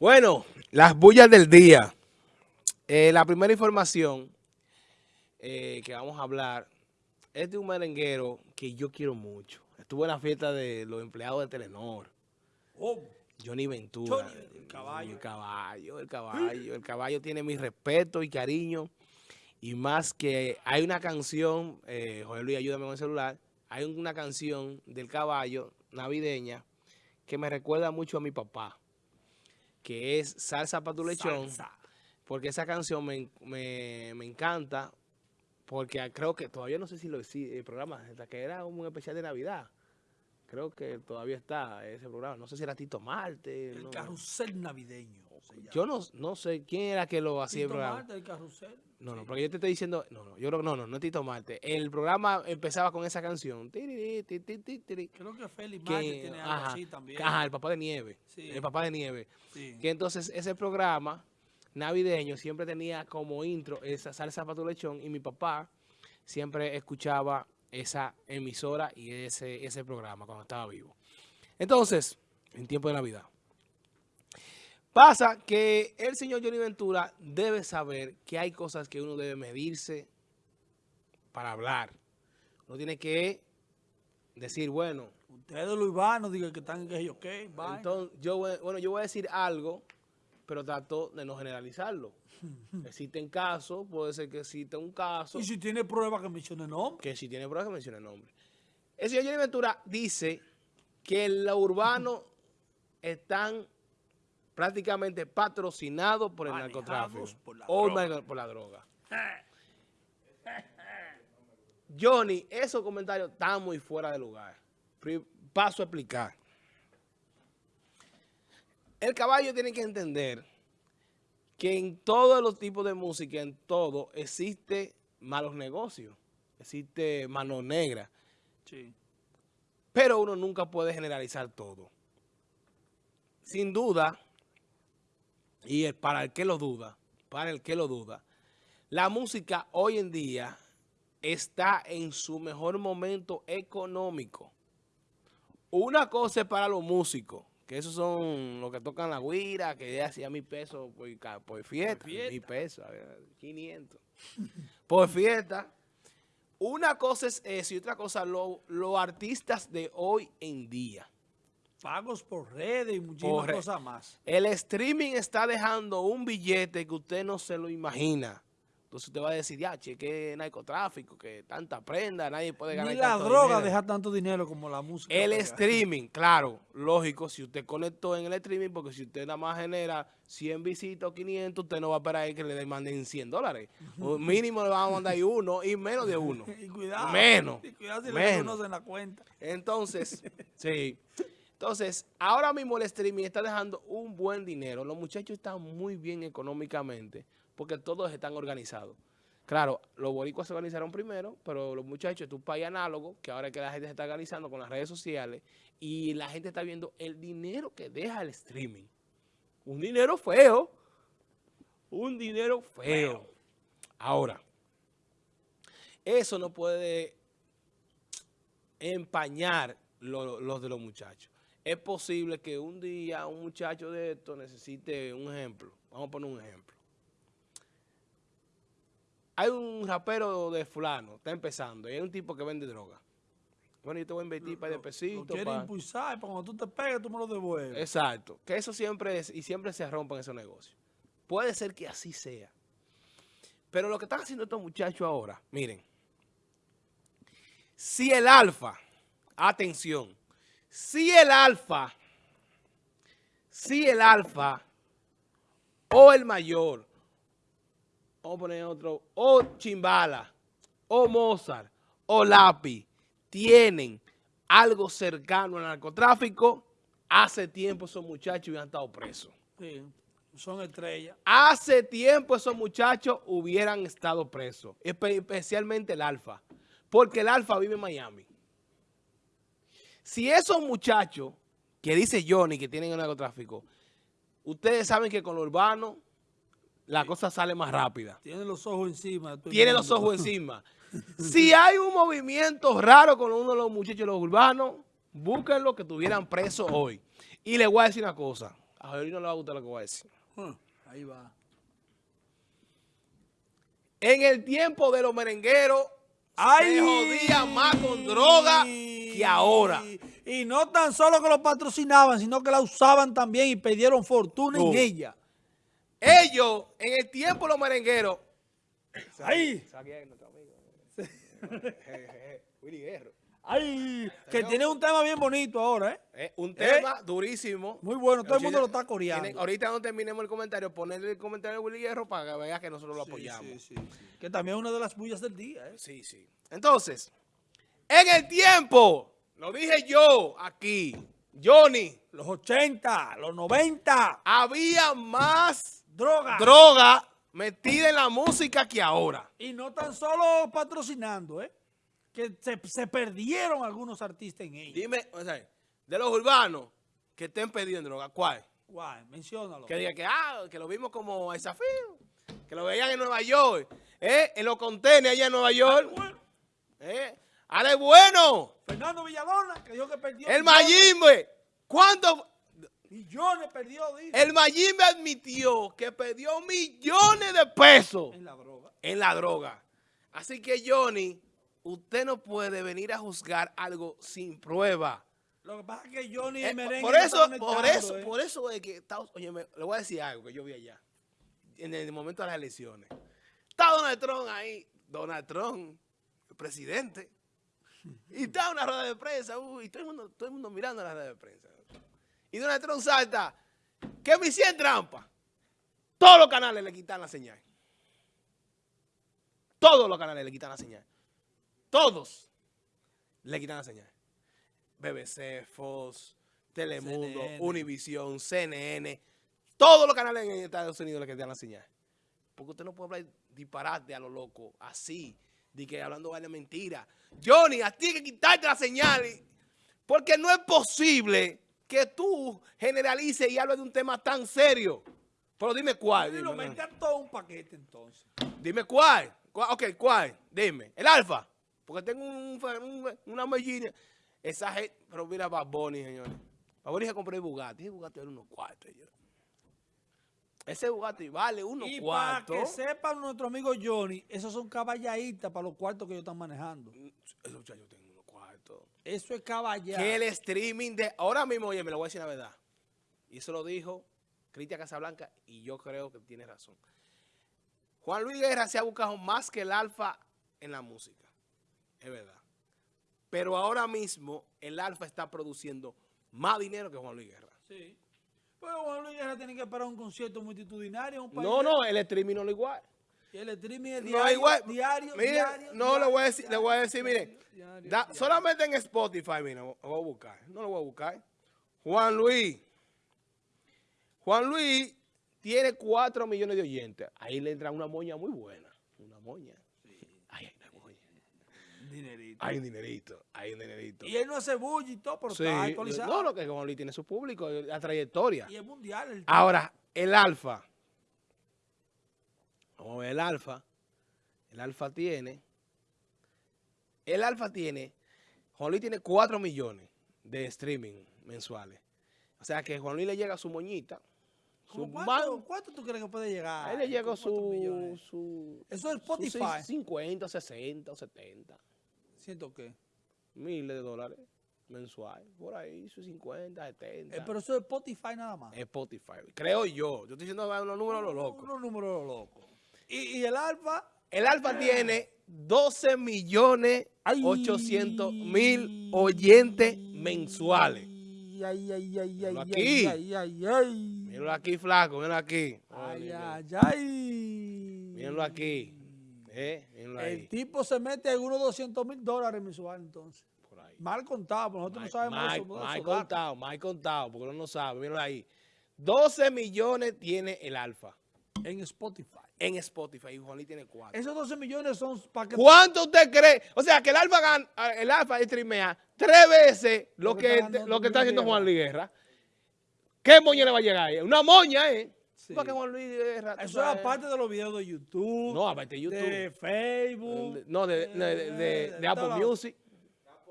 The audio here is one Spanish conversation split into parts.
Bueno, las bullas del día. Eh, la primera información eh, que vamos a hablar es de un merenguero que yo quiero mucho. Estuvo en la fiesta de los empleados de Telenor. Oh, Johnny Ventura. Johnny, el caballo. El caballo, el caballo. El caballo tiene mi respeto y cariño. Y más que hay una canción, eh, Jorge Luis, ayúdame con el celular. Hay una canción del caballo navideña que me recuerda mucho a mi papá, que es Salsa para tu lechón. salsa. Porque esa canción me, me- me encanta, porque creo que todavía no sé si lo si el programa, hasta que era un especial de Navidad. Creo que todavía está ese programa. No sé si era Tito Marte. El no. carrusel navideño. Yo no, no sé quién era que lo hacía el programa. Marte, el carrusel. No, no, porque yo te estoy diciendo, no, no, yo creo que no, no, no es Tito Marte. El programa empezaba con esa canción. Tiri, Creo que Félix que- Marte tiene algo ajá, así también. Ajá, el papá de nieve. Sí. El papá de nieve. Sí. Que entonces ese programa navideño siempre tenía como intro esa salsa para tu lechón y mi papá siempre escuchaba esa emisora y ese, ese programa cuando estaba vivo. Entonces, en tiempo de Navidad. Pasa que el señor Johnny Ventura debe saber que hay cosas que uno debe medirse para hablar. Uno tiene que decir, bueno, Ustedes los urbanos digan que están que yo qué, entonces, yo, bueno, yo voy a decir algo, pero trato de no generalizarlo. Existen casos, puede ser que exista un caso, Y si tiene pruebas que mencione nombre. que si tiene pruebas que mencione el nombre. El señor Johnny Ventura dice que los urbanos están prácticamente patrocinados por el Manejados narcotráfico por o droga. mar- por la droga. Johnny, esos comentarios están muy fuera de lugar. Paso a explicar. El caballo tiene que entender que en todos los tipos de música, en todo, existe malos negocios, existe mano negra, Sí. pero uno nunca puede generalizar todo. Sin duda, y el- para el que lo duda, para el que lo duda, la música hoy en día está en su mejor momento económico. Una cosa es para los músicos, que esos son los que tocan la guira, que hacía mil pesos por, fiesta, mil pesos, a ver, 500, por fiesta. Una cosa es eso y otra cosa lo- los artistas de hoy en día. Pagos por redes y muchísimas cosas más. El streaming está dejando un billete que usted no se lo imagina. Entonces usted va a decir, ya, che, que narcotráfico, que tanta prenda, nadie puede ganar Ni la tanto droga dinero". deja tanto dinero como la música. El streaming, claro, lógico, si usted conectó en el streaming, porque si usted nada más genera 100 visitas o 500, usted no va a esperar ahí que le manden 100 dólares. O mínimo le van a mandar ahí uno y menos de uno. Y cuidado. Menos, Y cuidado si le menos. reconocen la cuenta. Entonces, sí. Entonces, ahora mismo el streaming está dejando un buen dinero. Los muchachos están muy bien económicamente porque todos están organizados. Claro, los boricuas se organizaron primero, pero los muchachos, es un país análogo, que ahora es que la gente se está organizando con las redes sociales y la gente está viendo el dinero que deja el streaming. Un dinero feo. Un dinero feo. Ahora, eso no puede empañar lo- los de los muchachos. Es posible que un día un muchacho de esto necesite un ejemplo. Vamos a poner un ejemplo. Hay un rapero de fulano, está empezando, y hay un tipo que vende droga. Bueno, yo te voy a invertir para de Lo pesito. quiere impulsar para cuando tú te pegues, tú me lo devuelves. Exacto. Que eso siempre es, y siempre se rompan esos negocios. Puede ser que así sea. Pero lo que están haciendo estos muchachos ahora, miren. Si el alfa, atención, si el alfa, si el alfa. O el mayor, vamos a poner otro, o Chimbala, o Mozart, o Lápiz, tienen algo cercano al narcotráfico, hace tiempo esos muchachos hubieran estado presos. Sí, son estrellas. Hace tiempo esos muchachos hubieran estado presos, espe- especialmente el Alfa, porque el Alfa vive en Miami. Si esos muchachos, que dice Johnny, que tienen el narcotráfico, ustedes saben que con lo urbano la cosa sale más rápida. Tiene los ojos encima. Tiene los ojos encima. Si hay un movimiento raro con uno de los muchachos de los urbanos, búsquenlo que tuvieran presos hoy. Y les voy a decir una cosa, A Joel no le va a gustar lo que voy a decir. Hmm, Ahí va. En el tiempo de los merengueros, se jodía más con droga que ahora. Y no tan solo que lo patrocinaban, sino que la usaban también y perdieron fortuna No. en ella. Ellos, en el tiempo de los merengueros, Guerro. ¡Ay! Que tiene un tema bien bonito ahora, ¿eh? Eh, un tema durísimo. Muy bueno, todo el mundo lo está Tienen- coreando. ahorita no terminemos el comentario, ponerle el comentario a Willy Guerro para que vea que nosotros lo apoyamos. Sí, sí, sí. Que también es una de las bullas del día, ¿eh? Sí, sí. Entonces, en el tiempo, lo dije yo aquí, Johnny, Los 80, los 90, había más droga. droga metida en la música que ahora. y no tan solo patrocinando, ¿eh? Que se, se perdieron algunos artistas en ella. Dime, o sea, de los urbanos que estén pidiendo droga, ¿cuál? Guay, menciónalo. Que diga que, ah, que lo vimos como desafío, que lo veían en Nueva York, eh, en los contenedores allá en Nueva York. Bueno, Eh, Ale Bueno, Fernando Villalona, que dijo que perdió el. Mayimbe. ¿Cuánto? Millones perdió, dice, El Mayimbe admitió que perdió millones de pesos en la droga. en la droga. Así que, Johnny, usted no puede venir a juzgar algo sin prueba. Lo que pasa es que Johnny Eh, Merengue por eso, por eso, ¿eh? por eso es que Estados oye, me- le voy a decir algo que yo vi allá, en el momento de las elecciones. Está Donald Trump ahí, Donald Trump, el presidente, y está una rueda de prensa, uy, y todo el mundo, todo el mundo mirando la rueda de prensa. Y Donald Trump salta, que me hicieron trampa. Todos los canales le quitan la señal. Todos los canales le quitan la señal. Todos le quitan la señal. BBC, Fox, Telemundo, CNN. Univisión, CNN, todos los canales en Estados Unidos le quitan la señal. Porque usted no puede hablar disparate a lo loco, así, de que hablando vale mentira. Johnny, a ti hay que quitarte la señal, porque no es posible que tú generalices y hables de un tema tan serio. Pero dime cuál. Dime, mete a todo un paquete entonces. dime cuál. ¿Cuál? Ok, ¿cuál? Dime. El alfa. Porque tengo un, un- una mellina. Esa gente, pero mira Bad Bunny, señores. Bad Bunny se compró el Bugatti. El Bugatti vale unos cuartos. señor. Ese Bugatti vale unos Y para que sepan nuestro amigo Johnny, esos son caballaditas para los cuartos que ellos están manejando. Esos muchachos tienen unos cuartos. Eso es caballada. Que el streaming de... Ahora mismo, oye, me lo voy a decir la verdad. Y eso lo dijo Cristian Casablanca y yo creo que tiene razón. Juan Luis Guerra se ha buscado más que el alfa en la música. Es verdad. Pero ahora mismo el alfa está produciendo más dinero que Juan Luis Guerra. Sí. Pero Juan Luis Guerra tiene que parar un concierto multitudinario. Un país No, no, el streaming no lo igual. El streaming es No diario, igual. diario, no, diario, le voy a decir, le voy a decir, mire, diario, diario, da- solamente en Spotify, mira, lo voy a buscar, no lo voy a buscar. Juan Luis. Juan Luis tiene 4 millones de oyentes. Ahí le entra una moña muy buena. Una moña. Ahí hay una moña. Dinerito. Hay un dinerito, hay un dinerito. Y él no hace bulla y todo, pero Sí, está actualizado. no, lo que Luis tiene su público, la trayectoria. Y es mundial. El Ahora, el alfa. Vamos a ver el alfa. El alfa tiene. El alfa tiene. Juan Luis tiene 4 millones de streaming mensuales. O sea que Juan Luis le llega su moñita. Su ¿Cómo man- ¿Cuánto, ¿Cuánto tú crees que puede llegar? a él le llega ¿Con cuántos su, su. Eso es su Spotify. 50, 60 o 70 ¿Siento qué? miles de dólares mensuales. Por ahí, sus 50, 70. Eh, pero eso es Spotify nada más. Spotify. Creo yo. Yo estoy diciendo los números a lo loco. Unos números locos. Y, y el alfa, El Alfa tiene 12 millones Ay. 800 mil oyentes mensuales. Ay, ay, ay, ay, Míralo ay, aquí. ay, ay, ay. Míralo aquí, flaco, míralo aquí. Ay, ay, ay. Míralo aquí. Eh. El tipo se mete algunos 200 mil dólares mensual entonces. Por ahí. Mal contado, pero nosotros no sabemos Mal- eso. mal- mal contado, mal contado, porque uno no sabe. Míralo ahí. 12 millones tiene el Alfa En Spotify. en Spotify y Juan Luis tiene 4. Esos 12 millones son para que... ¿Cuánto usted cree? O sea, que el Alfa, gan- el Alfa streamea tres veces lo, Lo que que, está ganando lo que está haciendo. Juan Luis Guerra. ¿Qué moña le va a llegar? Una moña, ¿eh? Sí. Porque Juan Luis Guerra. tú Eso es sabes. aparte de los videos de YouTube. No, aparte de YouTube. De Facebook. No, de, de, de- de- de de Apple Music.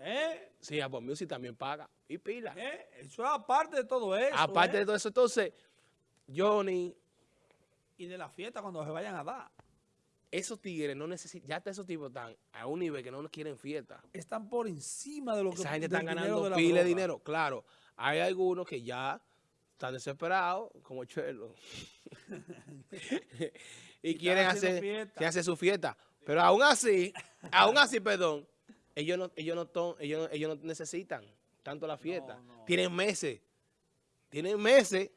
¿Eh? Sí, Apple Music también paga. Y pila. ¿Eh? Eso es aparte de todo eso. Aparte ¿eh? de todo eso, entonces, Johnny, Y de la fiesta cuando se vayan a dar. esos tigres no necesitan, ya hasta esos tipos están a un nivel que no nos quieren fiesta. Están por encima de lo que Esa gente está ganando pila de dinero. Claro, hay algunos que ya están desesperados, como Chelo. y, quieren hacer, quieren hacer su fiesta. Pero aún así, aún así, perdón, ellos no, ellos no, ton- ellos no, ellos no necesitan tanto la fiesta. No. Tienen meses. Tienen meses.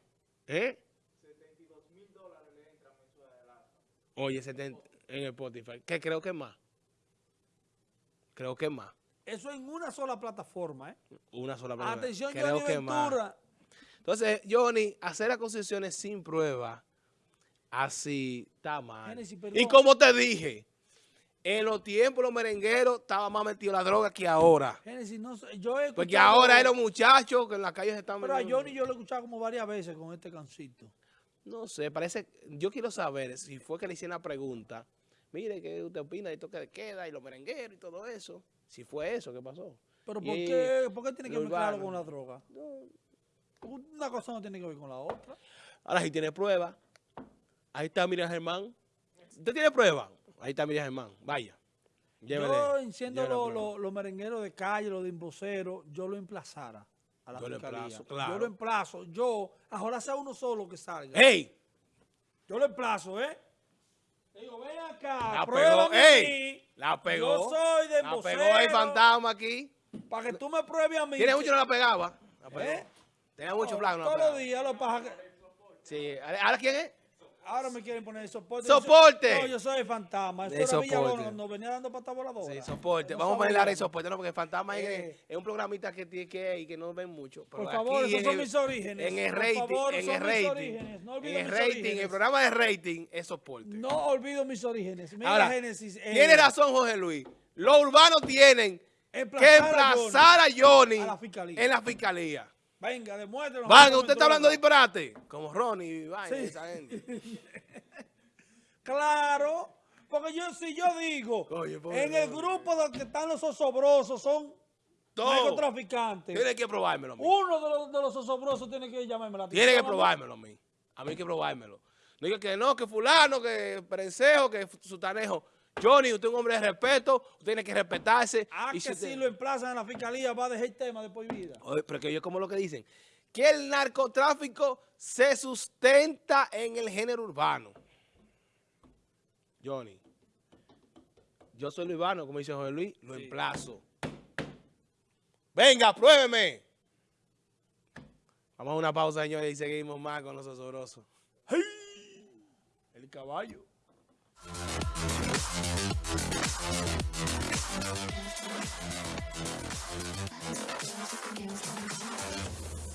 ¿Eh? Oye, 70 en el Spotify. Que creo que más. Creo que más. Eso en una sola plataforma, ¿eh? Una sola palabra. Atención, Creo Johnny que más. Entonces, Johnny, hacer las concesiones sin prueba, así está mal. Génesis, Y como te dije, en los tiempos los merengueros estaban más metidos en la droga que ahora. Génesis, no yo he Porque ahora los muchachos que en la calle se están Pero a Johnny yo lo he escuchado como varias veces con este cancito. No sé, parece... Yo quiero saber si fue que le hicieron la pregunta. Mire, ¿qué usted opina de toque de queda y los merengueros y todo eso? Si fue eso, ¿qué pasó? Pero ¿por Y qué, ¿por qué tiene que lo mezclarlo con la droga? No. Una cosa no tiene que ver con la otra. Ahora, si tiene prueba, ahí está Miriam Germán. ¿Usted tiene prueba? Ahí está Miriam Germán. Vaya. Llévele, yo, enciendo los merengueros de calle, los de emboceros, yo lo emplazara a la Yo lo emplazo, claro. Yo lo emplazo. Yo, ahora sea uno solo que salga. ¡Ey! Yo lo emplazo, ¿eh? Digo, ven acá, La pegó. ¡Ey! La pegó. Yo soy de La embocero. pegó el fantasma aquí. Para que tú me pruebes a mí. Tiene mucho que no la pegaba. La pegó. ¿Eh? Tenía mucho. No la Todos los días lo paja que- Sí. ¿Ahora quién es? Ahora me quieren poner soporte. ¡Soporte! Yo soy- No, yo soy el fantasma. Eso De era soporte. cuando venía dando pata voladora. Sí, soporte. Vamos a ponerle el soporte, no, porque el fantasma es- Eh. es un programita que tiene que y que no ven mucho. Pero Por favor, esos son el- mis orígenes. En el Por rating, favor, en son el mis rating. No en el rating, el programa de rating es soporte. No olvido mis orígenes. Mira, Ahora, Génesis. eh, tiene razón Jorge Luis. Los urbanos tienen que Emplazar a Johnny a la fiscalía. en la fiscalía. Venga, demuéstrenos. Van, cómo usted está hablando de disparate. Como Ronnie y vaina, Sí. esa gente. Claro. Porque yo, si yo digo, Oye, pobre en el grupo de que están los osobrosos son Todo. narcotraficantes. Tiene que probármelo a mí. Uno de los, de los osobrosos tiene que llamarme la Tiene que atención a mí. probármelo a mí. A mí hay que probármelo. No diga que no, que fulano, que prensejo, que sutanejo. Johnny, usted es un hombre de respeto, usted tiene que respetarse. Ah, Y que usted- si lo emplazan en la fiscalía va a dejar el tema de por vida. Oye, pero que ellos como lo que dicen, que el narcotráfico se sustenta en el género urbano. Johnny, yo soy lo urbano, como dice José Luis, lo emplazo. Venga, pruébeme. Vamos a una pausa, señores, y seguimos más con los osobrosos. El caballo. 早速ゲームスタートします。